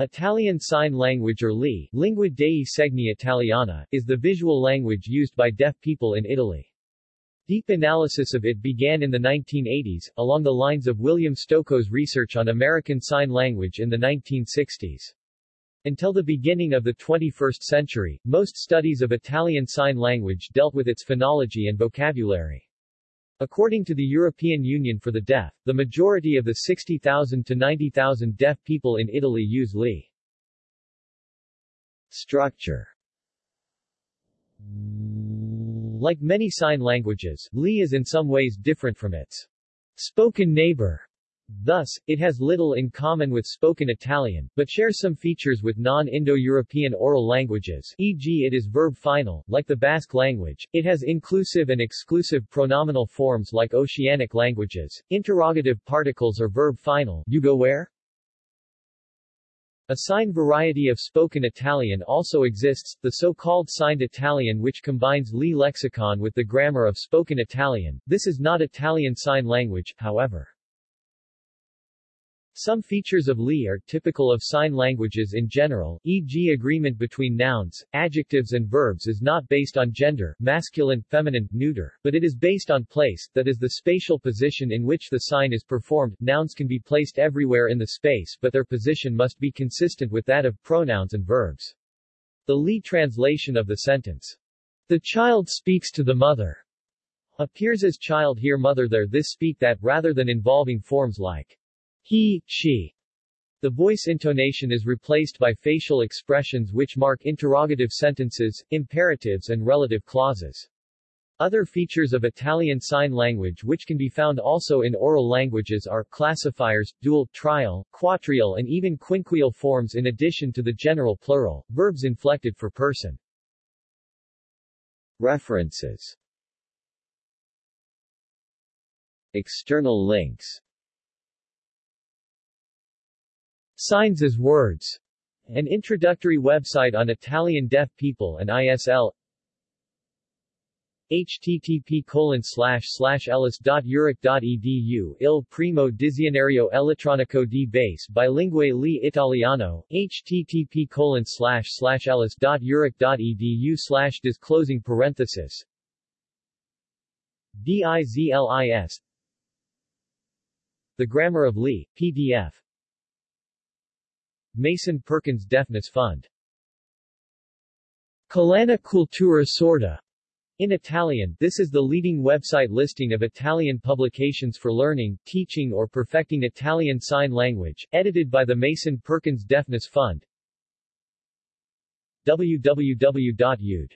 Italian Sign Language or LI, Lingua dei Segni Italiana, is the visual language used by deaf people in Italy. Deep analysis of it began in the 1980s, along the lines of William Stokoe's research on American Sign Language in the 1960s. Until the beginning of the 21st century, most studies of Italian Sign Language dealt with its phonology and vocabulary. According to the European Union for the Deaf, the majority of the 60,000 to 90,000 deaf people in Italy use LI. Structure Like many sign languages, LI is in some ways different from its spoken neighbor Thus, it has little in common with spoken Italian, but shares some features with non-Indo-European oral languages e.g. it is verb final, like the Basque language, it has inclusive and exclusive pronominal forms like Oceanic languages, interrogative particles are verb final you go where? A sign variety of spoken Italian also exists, the so-called signed Italian which combines LI lexicon with the grammar of spoken Italian. This is not Italian Sign Language, however. Some features of LI are typical of sign languages in general, e.g. agreement between nouns, adjectives and verbs is not based on gender, masculine, feminine, neuter, but it is based on place, that is the spatial position in which the sign is performed. Nouns can be placed everywhere in the space but their position must be consistent with that of pronouns and verbs. The LI translation of the sentence, the child speaks to the mother, appears as child here mother there this speak that rather than involving forms like he, she. The voice intonation is replaced by facial expressions which mark interrogative sentences, imperatives and relative clauses. Other features of Italian Sign Language which can be found also in oral languages are classifiers, dual, trial, quatrial and even quinquial forms in addition to the general plural, verbs inflected for person. References External links Signs as words. An introductory website on Italian deaf people and ISL http colon ellis.uric.edu il primo dizionario elettronico di base bilingue li italiano http colon ellis.uric.edu slash disclosing parenthesis. DIZLIS The Grammar of LI, PDF Mason Perkins Deafness Fund. Collana Cultura Sorda in Italian, this is the leading website listing of Italian publications for learning, teaching or perfecting Italian Sign Language, edited by the Mason Perkins Deafness Fund. www.ud.eu